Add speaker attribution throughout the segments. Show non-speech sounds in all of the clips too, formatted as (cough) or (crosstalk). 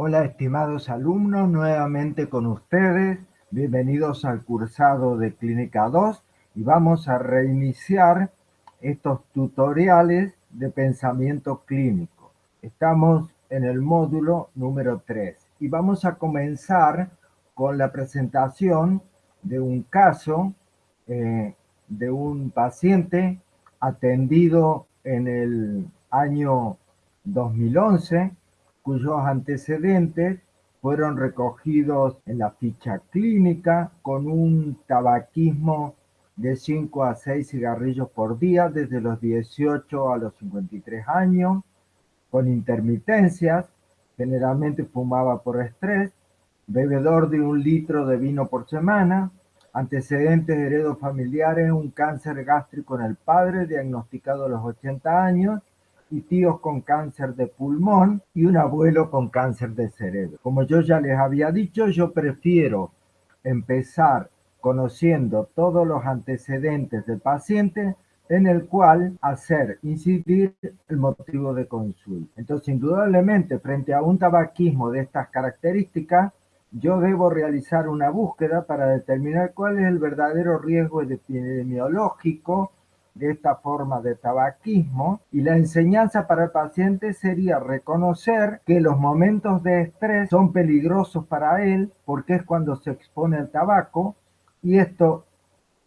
Speaker 1: Hola estimados alumnos, nuevamente con ustedes. Bienvenidos al cursado de Clínica 2 y vamos a reiniciar estos tutoriales de pensamiento clínico. Estamos en el módulo número 3 y vamos a comenzar con la presentación de un caso eh, de un paciente atendido en el año 2011 cuyos antecedentes fueron recogidos en la ficha clínica con un tabaquismo de 5 a 6 cigarrillos por día desde los 18 a los 53 años, con intermitencias, generalmente fumaba por estrés, bebedor de un litro de vino por semana, antecedentes heredos familiares, un cáncer gástrico en el padre diagnosticado a los 80 años y tíos con cáncer de pulmón y un abuelo con cáncer de cerebro. Como yo ya les había dicho, yo prefiero empezar conociendo todos los antecedentes del paciente en el cual hacer incidir el motivo de consulta. Entonces, indudablemente, frente a un tabaquismo de estas características, yo debo realizar una búsqueda para determinar cuál es el verdadero riesgo epidemiológico de esta forma de tabaquismo y la enseñanza para el paciente sería reconocer que los momentos de estrés son peligrosos para él porque es cuando se expone al tabaco y esto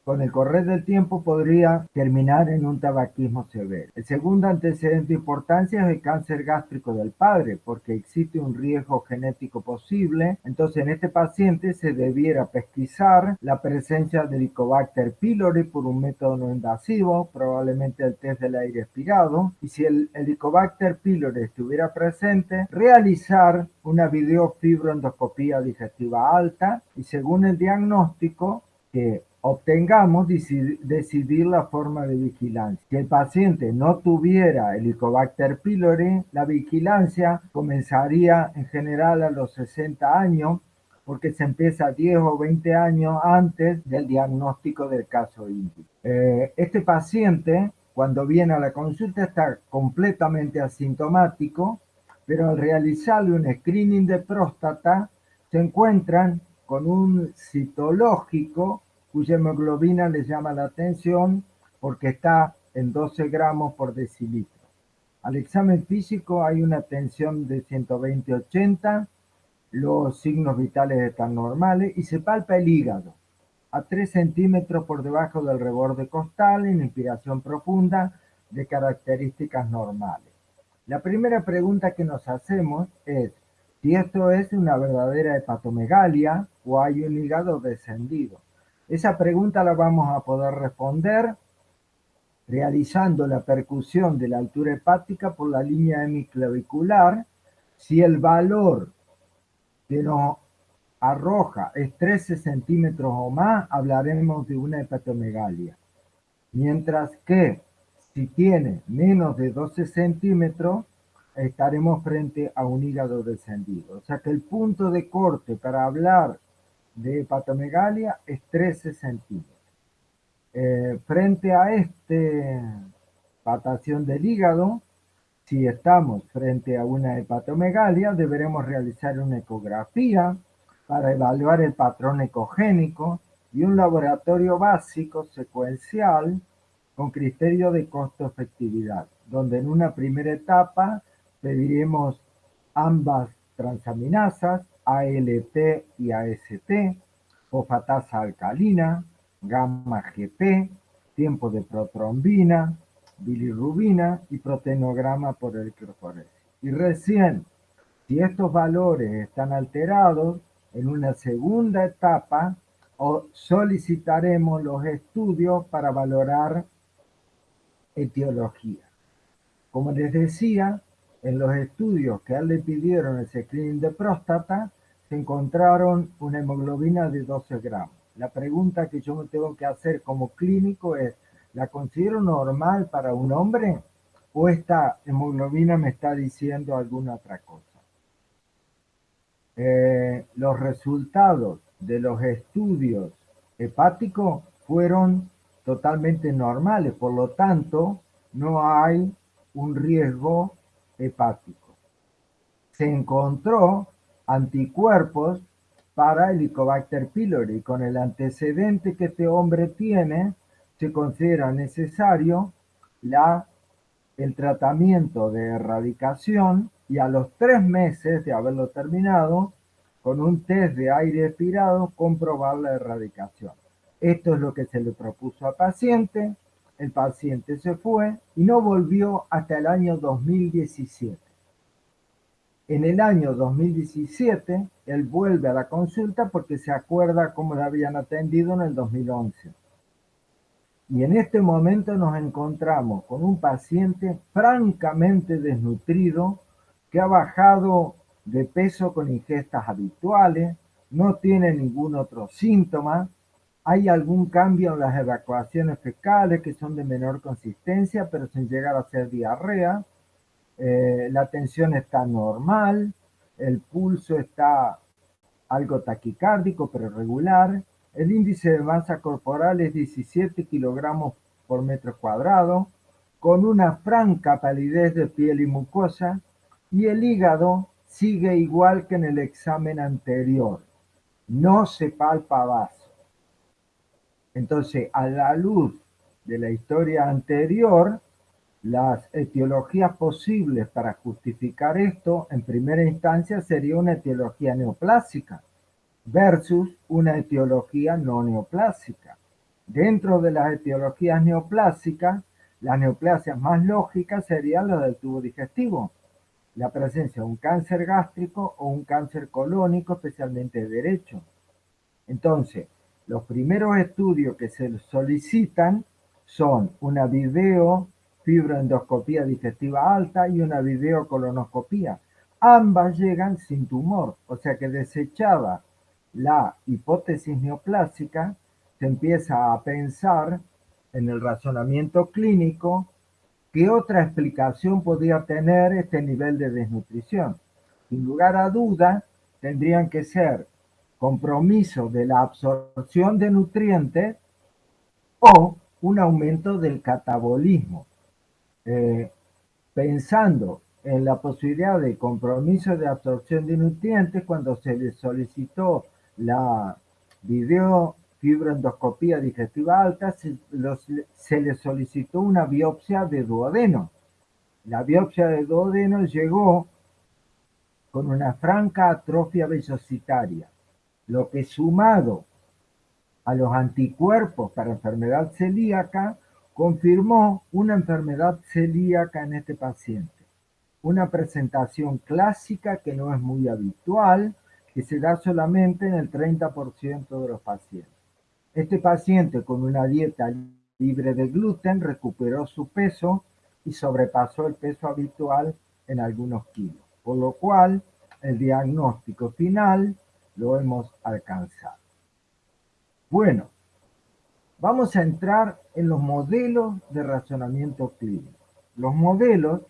Speaker 1: con el correr del tiempo podría terminar en un tabaquismo severo. El segundo antecedente de importancia es el cáncer gástrico del padre, porque existe un riesgo genético posible. Entonces, en este paciente se debiera pesquisar la presencia de Helicobacter pylori por un método no invasivo, probablemente el test del aire expirado. Y si el Helicobacter pylori estuviera presente, realizar una videofibroendoscopía digestiva alta y según el diagnóstico que obtengamos decidir la forma de vigilancia. Si el paciente no tuviera Helicobacter pylori, la vigilancia comenzaría en general a los 60 años porque se empieza 10 o 20 años antes del diagnóstico del caso índico. Eh, este paciente, cuando viene a la consulta, está completamente asintomático, pero al realizarle un screening de próstata, se encuentran con un citológico cuya hemoglobina les llama la atención porque está en 12 gramos por decilitro. Al examen físico hay una tensión de 120-80, los signos vitales están normales y se palpa el hígado a 3 centímetros por debajo del reborde costal en inspiración profunda de características normales. La primera pregunta que nos hacemos es si esto es una verdadera hepatomegalia o hay un hígado descendido. Esa pregunta la vamos a poder responder realizando la percusión de la altura hepática por la línea hemiclavicular. Si el valor que nos arroja es 13 centímetros o más, hablaremos de una hepatomegalia. Mientras que si tiene menos de 12 centímetros, estaremos frente a un hígado descendido. O sea que el punto de corte para hablar de hepatomegalia es 13 centímetros. Eh, frente a este patación del hígado, si estamos frente a una hepatomegalia, deberemos realizar una ecografía para evaluar el patrón ecogénico y un laboratorio básico secuencial con criterio de costo-efectividad, donde en una primera etapa pediremos ambas transaminasas ALT y AST, fosfatasa alcalina, gamma GP, tiempo de protrombina, bilirrubina y proteinograma por electroforesis. Y recién, si estos valores están alterados, en una segunda etapa solicitaremos los estudios para valorar etiología. Como les decía, en los estudios que le pidieron el screening de próstata, se encontraron una hemoglobina de 12 gramos. La pregunta que yo me tengo que hacer como clínico es, ¿la considero normal para un hombre? ¿O esta hemoglobina me está diciendo alguna otra cosa? Eh, los resultados de los estudios hepáticos fueron totalmente normales, por lo tanto, no hay un riesgo hepático. Se encontró anticuerpos para Helicobacter pylori. Con el antecedente que este hombre tiene, se considera necesario el tratamiento de erradicación y a los tres meses de haberlo terminado, con un test de aire expirado, comprobar la erradicación. Esto es lo que se le propuso al paciente, el paciente se fue y no volvió hasta el año 2017. En el año 2017, él vuelve a la consulta porque se acuerda cómo le habían atendido en el 2011. Y en este momento nos encontramos con un paciente francamente desnutrido que ha bajado de peso con ingestas habituales, no tiene ningún otro síntoma, hay algún cambio en las evacuaciones fecales que son de menor consistencia, pero sin llegar a ser diarrea. Eh, la tensión está normal, el pulso está algo taquicárdico, pero regular. El índice de masa corporal es 17 kilogramos por metro cuadrado, con una franca palidez de piel y mucosa, y el hígado sigue igual que en el examen anterior. No se palpa vaso. Entonces, a la luz de la historia anterior, las etiologías posibles para justificar esto, en primera instancia, sería una etiología neoplásica versus una etiología no neoplásica. Dentro de las etiologías neoplásicas, las neoplasias más lógicas serían las del tubo digestivo, la presencia de un cáncer gástrico o un cáncer colónico, especialmente derecho. Entonces, los primeros estudios que se solicitan son una video fibroendoscopía digestiva alta y una videocolonoscopía. Ambas llegan sin tumor, o sea que desechada la hipótesis neoplásica, se empieza a pensar en el razonamiento clínico qué otra explicación podría tener este nivel de desnutrición. Sin lugar a duda, tendrían que ser compromiso de la absorción de nutrientes o un aumento del catabolismo. Eh, pensando en la posibilidad de compromiso de absorción de nutrientes, cuando se le solicitó la videofibroendoscopía digestiva alta, se, le solicitó una biopsia de duodeno. La biopsia de duodeno llegó con una franca atrofia vellositaria lo que sumado a los anticuerpos para enfermedad celíaca, confirmó una enfermedad celíaca en este paciente. Una presentación clásica que no es muy habitual, que se da solamente en el 30% de los pacientes. Este paciente con una dieta libre de gluten recuperó su peso y sobrepasó el peso habitual en algunos kilos, por lo cual el diagnóstico final lo hemos alcanzado. Bueno, vamos a entrar en los modelos de razonamiento clínico. Los modelos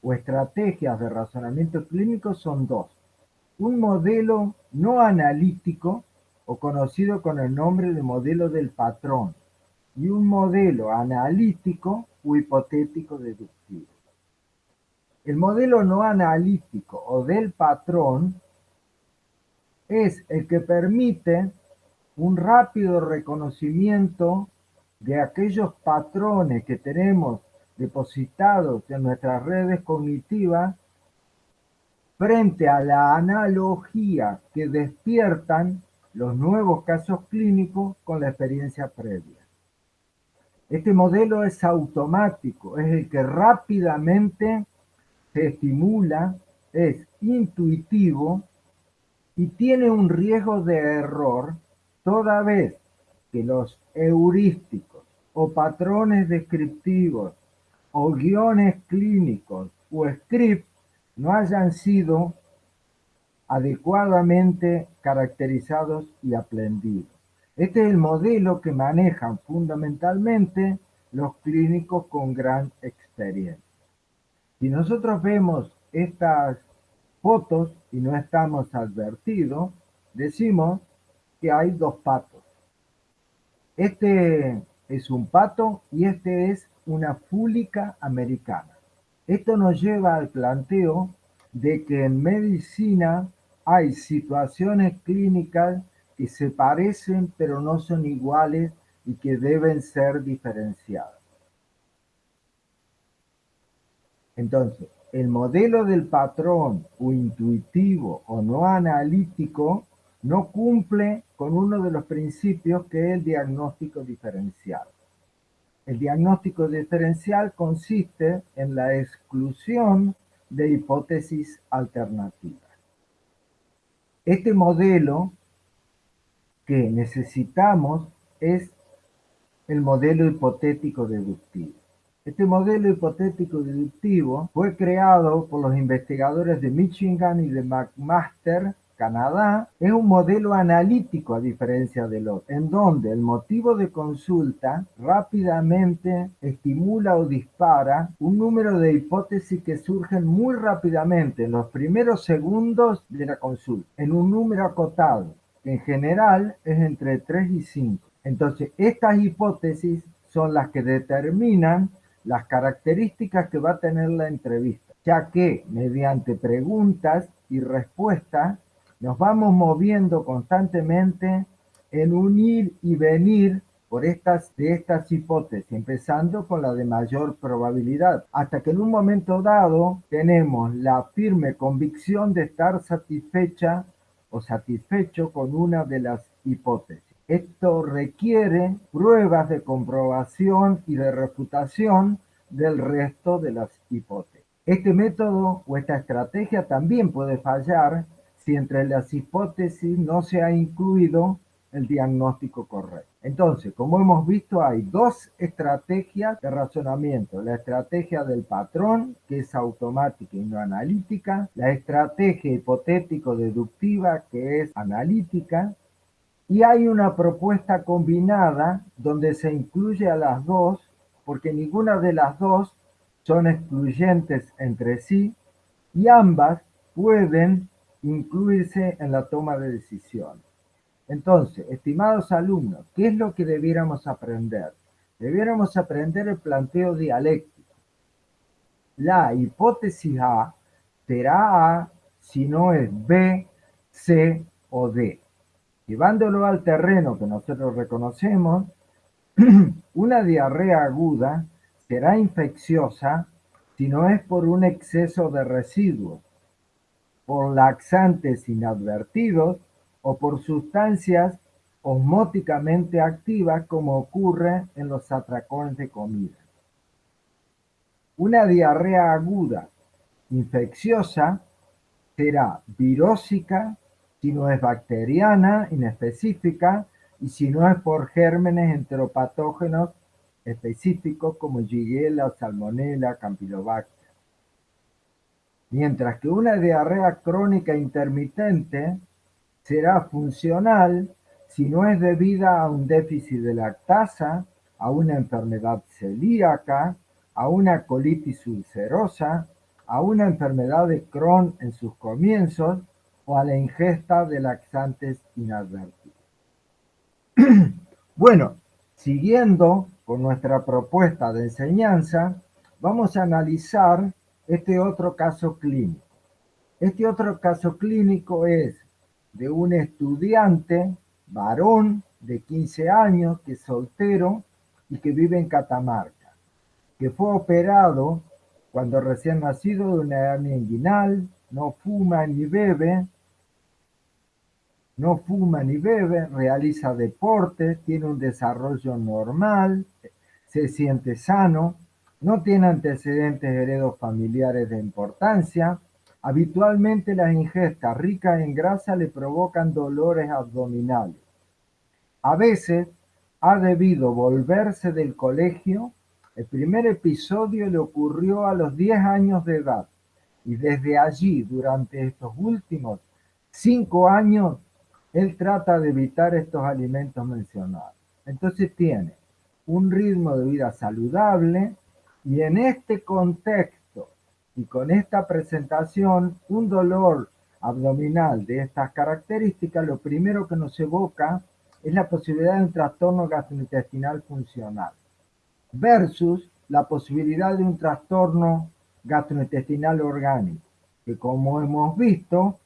Speaker 1: o estrategias de razonamiento clínico son dos. Un modelo no analítico o conocido con el nombre de modelo del patrón y un modelo analítico o hipotético deductivo. El modelo no analítico o del patrón es el que permite un rápido reconocimiento de aquellos patrones que tenemos depositados en nuestras redes cognitivas frente a la analogía que despiertan los nuevos casos clínicos con la experiencia previa. Este modelo es automático, es el que rápidamente se estimula, es intuitivo y tiene un riesgo de error toda vez que los heurísticos o patrones descriptivos o guiones clínicos o scripts no hayan sido adecuadamente caracterizados y aprendidos. Este es el modelo que manejan fundamentalmente los clínicos con gran experiencia. Si nosotros vemos estas fotos y no estamos advertidos, decimos que hay dos patos. Este es un pato y este es una fúlica americana. Esto nos lleva al planteo de que en medicina hay situaciones clínicas que se parecen pero no son iguales y que deben ser diferenciadas. Entonces, el modelo del patrón o intuitivo o no analítico no cumple con uno de los principios que es el diagnóstico diferencial. El diagnóstico diferencial consiste en la exclusión de hipótesis alternativas. Este modelo que necesitamos es el modelo hipotético deductivo. Este modelo hipotético deductivo fue creado por los investigadores de Michigan y de McMaster, Canadá. Es un modelo analítico a diferencia del otro, en donde el motivo de consulta rápidamente estimula o dispara un número de hipótesis que surgen muy rápidamente en los primeros segundos de la consulta, en un número acotado, que en general es entre 3 y 5. Entonces, estas hipótesis son las que determinan las características que va a tener la entrevista, ya que mediante preguntas y respuestas nos vamos moviendo constantemente en un ir y venir por estas, de estas hipótesis, empezando con la de mayor probabilidad, hasta que en un momento dado tenemos la firme convicción de estar satisfecha o satisfecho con una de las hipótesis. Esto requiere pruebas de comprobación y de refutación del resto de las hipótesis. Este método o esta estrategia también puede fallar si entre las hipótesis no se ha incluido el diagnóstico correcto. Entonces, como hemos visto, hay dos estrategias de razonamiento. La estrategia del patrón, que es automática y no analítica. La estrategia hipotético-deductiva, que es analítica y hay una propuesta combinada donde se incluye a las dos, porque ninguna de las dos son excluyentes entre sí y ambas pueden incluirse en la toma de decisiones. Entonces, estimados alumnos, ¿qué es lo que debiéramos aprender? Debiéramos aprender el planteo dialéctico. La hipótesis A será A si no es B, C o D. Llevándolo al terreno que nosotros reconocemos, (clears throat) una diarrea aguda será infecciosa si no es por un exceso de residuos, por laxantes inadvertidos o por sustancias osmóticamente activas como ocurre en los atracones de comida. Una diarrea aguda infecciosa será virósica si no es bacteriana, inespecífica, y si no es por gérmenes enteropatógenos específicos como Shigella, Salmonella, Campylobacter. Mientras que una diarrea crónica intermitente será funcional si no es debida a un déficit de lactasa, a una enfermedad celíaca, a una colitis ulcerosa, a una enfermedad de Crohn en sus comienzos o a la ingesta de laxantes inadvertidos. (clears throat) bueno, siguiendo con nuestra propuesta de enseñanza, vamos a analizar este otro caso clínico. Este otro caso clínico es de un estudiante varón de 15 años que es soltero y que vive en Catamarca, que fue operado cuando recién nacido de una hernia inguinal, no fuma ni bebe, no fuma ni bebe, realiza deporte, tiene un desarrollo normal, se siente sano, no tiene antecedentes heredos familiares de importancia. Habitualmente las ingestas ricas en grasa le provocan dolores abdominales. A veces ha debido volverse del colegio. El primer episodio le ocurrió a los 10 años de edad y desde allí, durante estos últimos cinco años, él trata de evitar estos alimentos mencionados. Entonces tiene un ritmo de vida saludable y en este contexto y con esta presentación, un dolor abdominal de estas características, lo primero que nos evoca es la posibilidad de un trastorno gastrointestinal funcional versus la posibilidad de un trastorno gastrointestinal orgánico, que como hemos visto,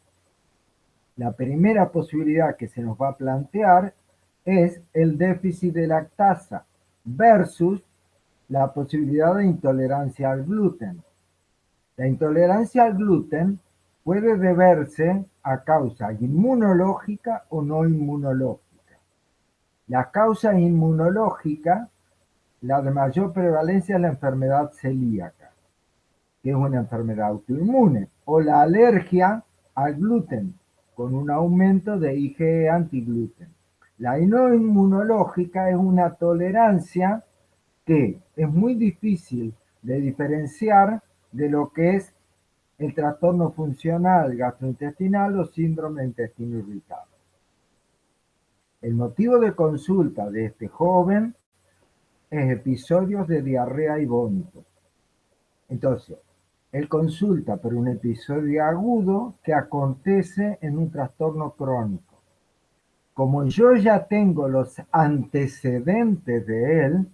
Speaker 1: La primera posibilidad que se nos va a plantear es el déficit de lactasa versus la posibilidad de intolerancia al gluten. La intolerancia al gluten puede deberse a causa inmunológica o no inmunológica. La causa inmunológica, la de mayor prevalencia es la enfermedad celíaca, que es una enfermedad autoinmune, o la alergia al gluten, con un aumento de IgE antigluten. La no inmunológica es una tolerancia que es muy difícil de diferenciar de lo que es el trastorno funcional gastrointestinal o síndrome de intestino irritable. El motivo de consulta de este joven es episodios de diarrea y vómito. Entonces, él consulta por un episodio agudo que acontece en un trastorno crónico. Como yo ya tengo los antecedentes de él,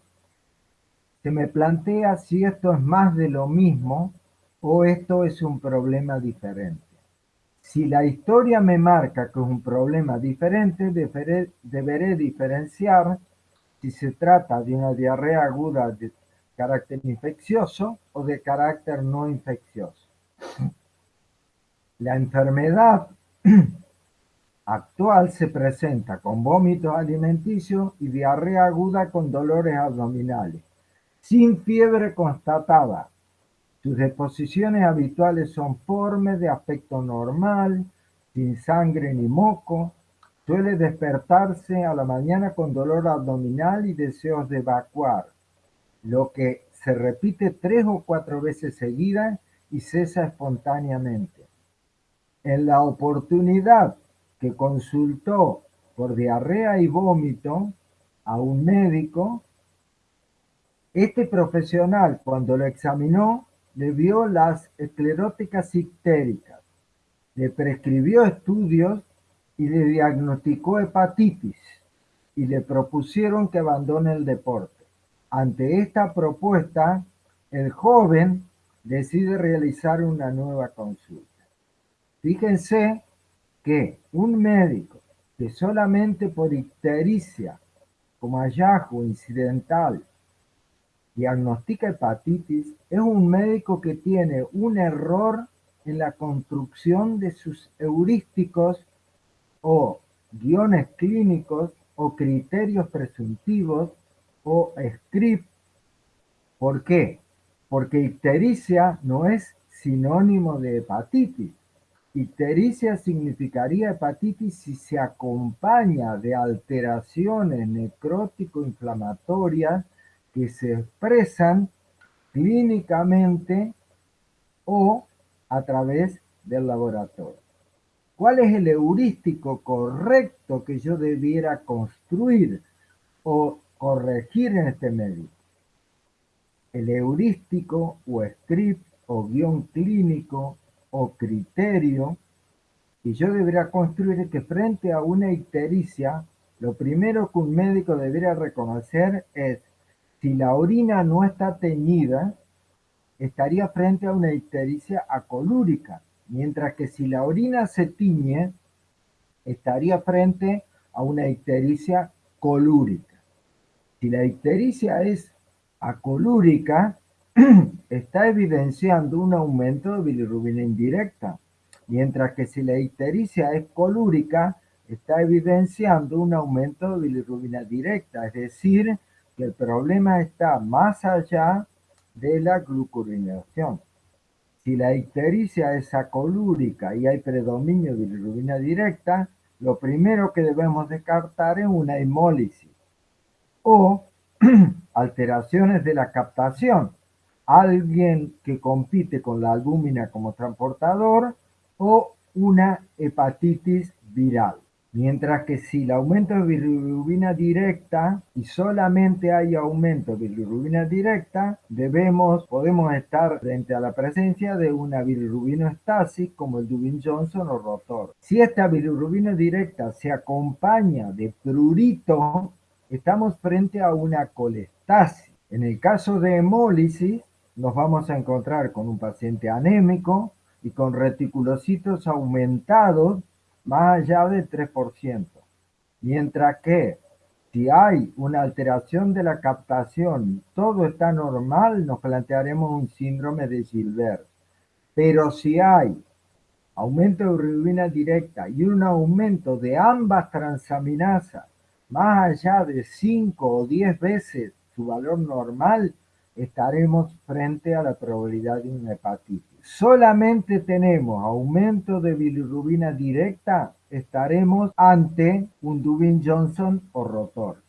Speaker 1: se me plantea si esto es más de lo mismo o esto es un problema diferente. Si la historia me marca que es un problema diferente, deberé, diferenciar si se trata de una diarrea aguda de carácter infeccioso o de carácter no infeccioso. La enfermedad (clears throat) actual se presenta con vómitos alimenticios y diarrea aguda con dolores abdominales sin fiebre constatada. Sus deposiciones habituales son formes de aspecto normal, sin sangre ni moco. Suele despertarse a la mañana con dolor abdominal y deseos de evacuar, lo que se repite tres o cuatro veces seguidas y cesa espontáneamente. En la oportunidad que consultó por diarrea y vómito a un médico, este profesional, cuando lo examinó, le vio las escleróticas ictéricas, le prescribió estudios y le diagnosticó hepatitis y le propusieron que abandone el deporte. Ante esta propuesta, el joven decide realizar una nueva consulta. Fíjense que un médico que solamente por ictericia, como hallazgo incidental, diagnostica hepatitis es un médico que tiene un error en la construcción de sus heurísticos o guiones clínicos o criterios presuntivos o script. ¿Por qué? Porque ictericia no es sinónimo de hepatitis. Ictericia significaría hepatitis si se acompaña de alteraciones necrótico-inflamatorias que se expresan clínicamente o a través del laboratorio. ¿Cuál es el heurístico correcto que yo debiera construir o corregir en este médico? El heurístico o script o guion clínico o criterio que yo debería construir que frente a una ictericia, lo primero que un médico debería reconocer es si la orina no está teñida, estaría frente a una ictericia acolúrica, mientras que si la orina se tiñe, estaría frente a una ictericia colúrica. Si la ictericia es acolúrica, (clears throat) está evidenciando un aumento de bilirrubina indirecta, mientras que si la ictericia es colúrica, está evidenciando un aumento de bilirrubina directa, es decir, el problema está más allá de la glucurinación. Si la ictericia es acolúrica y hay predominio de bilirrubina directa, lo primero que debemos descartar es una hemólisis o (clears throat) alteraciones de la captación. Alguien que compite con la albúmina como transportador o una hepatitis viral. Mientras que si el aumento de bilirrubina directa y solamente hay aumento de bilirrubina directa, debemos, podemos estar frente a la presencia de una bilirrubinoestasis como el Dubin Johnson o rotor. Si esta bilirrubina directa se acompaña de prurito, estamos frente a una colestasis. En el caso de hemólisis, nos vamos a encontrar con un paciente anémico y con reticulocitos aumentados más allá del 3%. Mientras que si hay una alteración de la captación todo está normal, nos plantearemos un síndrome de Gilbert. Pero si hay aumento de bilirrubina directa y un aumento de ambas transaminasas más allá de 5 o 10 veces su valor normal, estaremos frente a la probabilidad de una hepatitis. Solamente tenemos aumento de bilirrubina directa, estaremos ante un Dubin Johnson o rotor.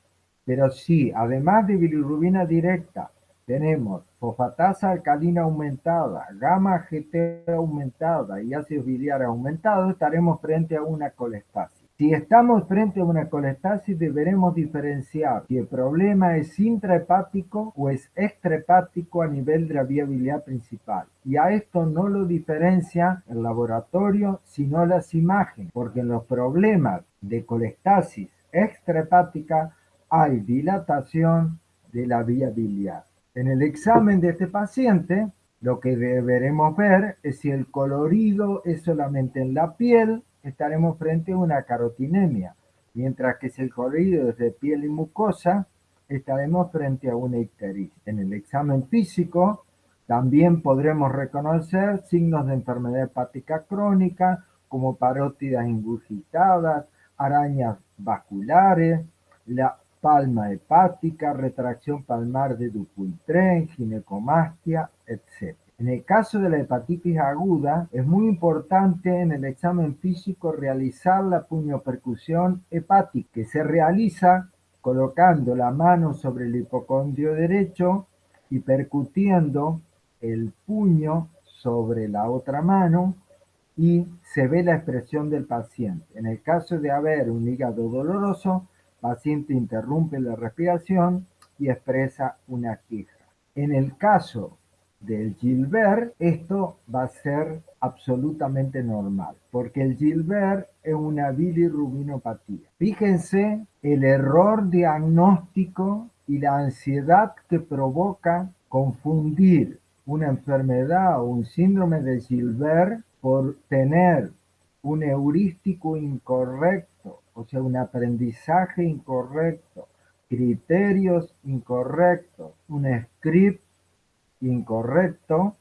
Speaker 1: Pero si además de bilirrubina directa tenemos fosfatasa alcalina aumentada, gamma GT aumentada y ácido biliar aumentado, estaremos frente a una colestasis. Si estamos frente a una colestasis, deberemos diferenciar si el problema es intrahepático o es extrahepático a nivel de la vía biliar principal. Y a esto no lo diferencia el laboratorio, sino las imágenes, porque en los problemas de colestasis extrahepática hay dilatación de la vía biliar. En el examen de este paciente, lo que deberemos ver es si el colorido es solamente en la piel estaremos frente a una carotinemia, mientras que si el colorido es de piel y mucosa, estaremos frente a una icteritis. En el examen físico también podremos reconocer signos de enfermedad hepática crónica, como parótidas ingurgitadas, arañas vasculares, la palma hepática, retracción palmar de Dupuytren, ginecomastia, etc. En el caso de la hepatitis aguda, es muy importante en el examen físico realizar la puñopercusión hepática, que se realiza colocando la mano sobre el hipocondrio derecho y percutiendo el puño sobre la otra mano y se ve la expresión del paciente. En el caso de haber un hígado doloroso, el paciente interrumpe la respiración y expresa una queja. En el caso del Gilbert, esto va a ser absolutamente normal, porque el Gilbert es una bilirrubinopatía. Fíjense el error diagnóstico y la ansiedad que provoca confundir una enfermedad o un síndrome de Gilbert por tener un heurístico incorrecto, o sea, un aprendizaje incorrecto, criterios incorrectos, un script incorrecto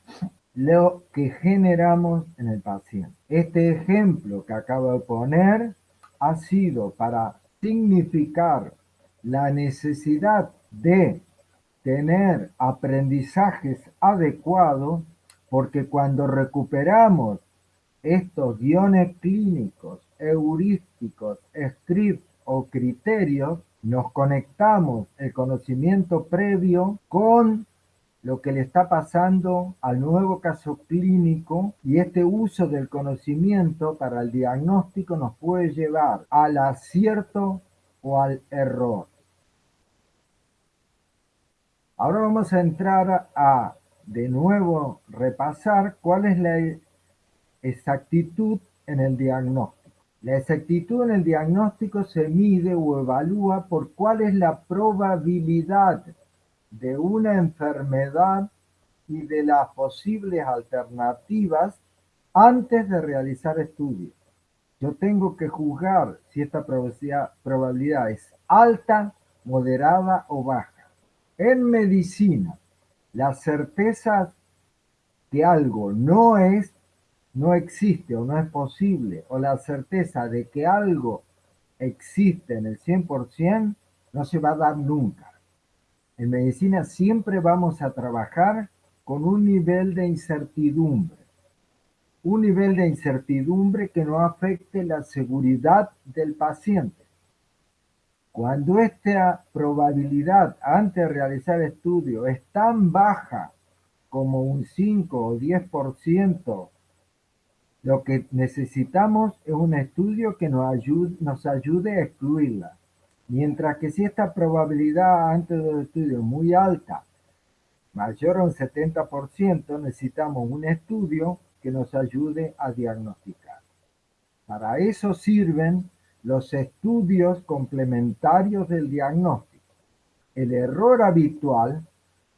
Speaker 1: lo que generamos en el paciente. Este ejemplo que acabo de poner ha sido para significar la necesidad de tener aprendizajes adecuados porque cuando recuperamos estos guiones clínicos, heurísticos, scripts o criterios, nos conectamos el conocimiento previo con lo que le está pasando al nuevo caso clínico y este uso del conocimiento para el diagnóstico nos puede llevar al acierto o al error. Ahora vamos a entrar a de nuevo repasar cuál es la exactitud en el diagnóstico. La exactitud en el diagnóstico se mide o evalúa por cuál es la probabilidad de una enfermedad y de las posibles alternativas antes de realizar estudios. Yo tengo que juzgar si esta probabilidad es alta, moderada o baja. En medicina, la certeza que algo no es, no existe o no es posible, o la certeza de que algo existe en el 100%, no se va a dar nunca. En medicina siempre vamos a trabajar con un nivel de incertidumbre. Un nivel de incertidumbre que no afecte la seguridad del paciente. Cuando esta probabilidad antes de realizar estudio es tan baja como un 5 o 10%, lo que necesitamos es un estudio que nos ayude, nos ayude a excluirla. Mientras que si esta probabilidad antes del estudio es muy alta, mayor a un 70%, necesitamos un estudio que nos ayude a diagnosticar. Para eso sirven los estudios complementarios del diagnóstico. El error habitual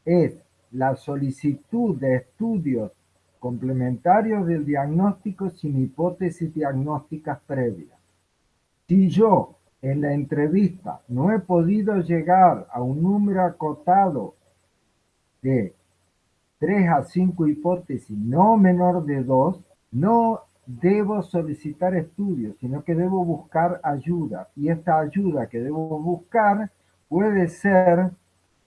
Speaker 1: es la solicitud de estudios complementarios del diagnóstico sin hipótesis diagnósticas previas. Si yo en la entrevista no he podido llegar a un número acotado de 3 a 5 hipótesis no menor de 2, no debo solicitar estudios, sino que debo buscar ayuda. Y esta ayuda que debo buscar puede ser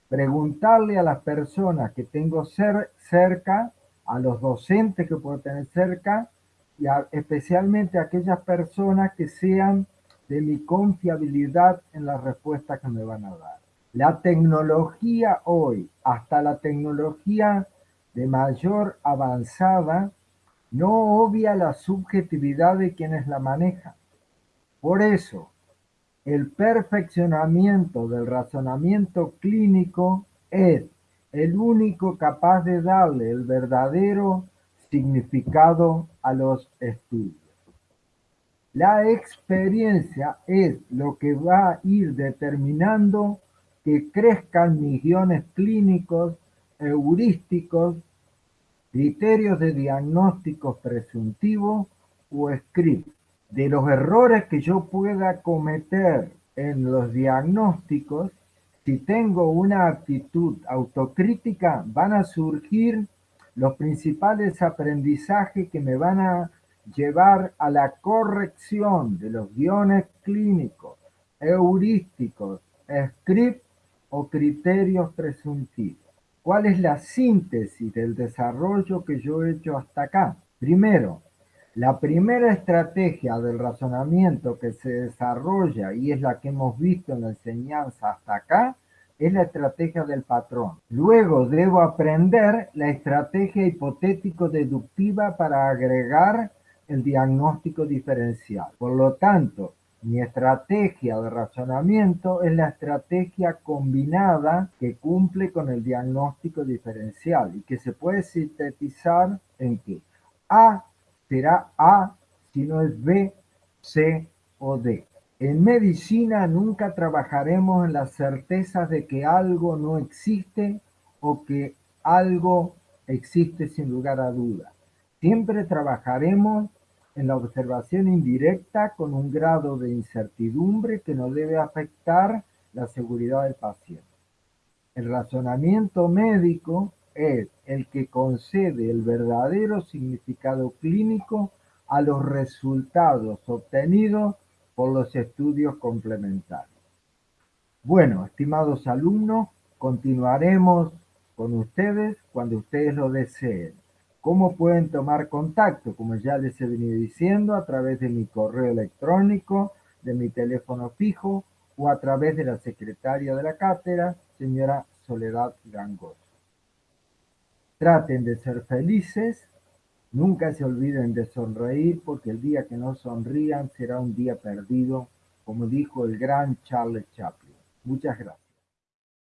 Speaker 1: preguntarle a las personas que tengo cerca, a los docentes que puedo tener cerca, y especialmente a aquellas personas que sean de mi confiabilidad en la respuesta que me van a dar. La tecnología hoy, hasta la tecnología de mayor avanzada, no obvia la subjetividad de quienes la manejan. Por eso, el perfeccionamiento del razonamiento clínico es el único capaz de darle el verdadero significado a los estudios. La experiencia es lo que va a ir determinando que crezcan mis guiones clínicos, heurísticos, criterios de diagnóstico presuntivo o script. De los errores que yo pueda cometer en los diagnósticos, si tengo una actitud autocrítica, van a surgir los principales aprendizajes que me van a llevar a la corrección de los guiones clínicos, heurísticos, script o criterios presuntivos. ¿Cuál es la síntesis del desarrollo que yo he hecho hasta acá? Primero, la primera estrategia del razonamiento que se desarrolla y es la que hemos visto en la enseñanza hasta acá, es la estrategia del patrón. Luego debo aprender la estrategia hipotético-deductiva para agregar el diagnóstico diferencial. Por lo tanto, mi estrategia de razonamiento es la estrategia combinada que cumple con el diagnóstico diferencial y que se puede sintetizar en que A será A si no es B, C o D. En medicina nunca trabajaremos en las certezas de que algo no existe o que algo existe sin lugar a duda. Siempre trabajaremos en la observación indirecta con un grado de incertidumbre que no debe afectar la seguridad del paciente. El razonamiento médico es el que concede el verdadero significado clínico a los resultados obtenidos por los estudios complementarios. Bueno, estimados alumnos, continuaremos con ustedes cuando ustedes lo deseen. ¿Cómo pueden tomar contacto? Como ya les he venido diciendo, a través de mi correo electrónico, de mi teléfono fijo o a través de la secretaria de la cátedra, señora Soledad Gangoso. Traten de ser felices, nunca se olviden de sonreír porque el día que no sonrían será un día perdido, como dijo el gran Charles Chaplin. Muchas gracias.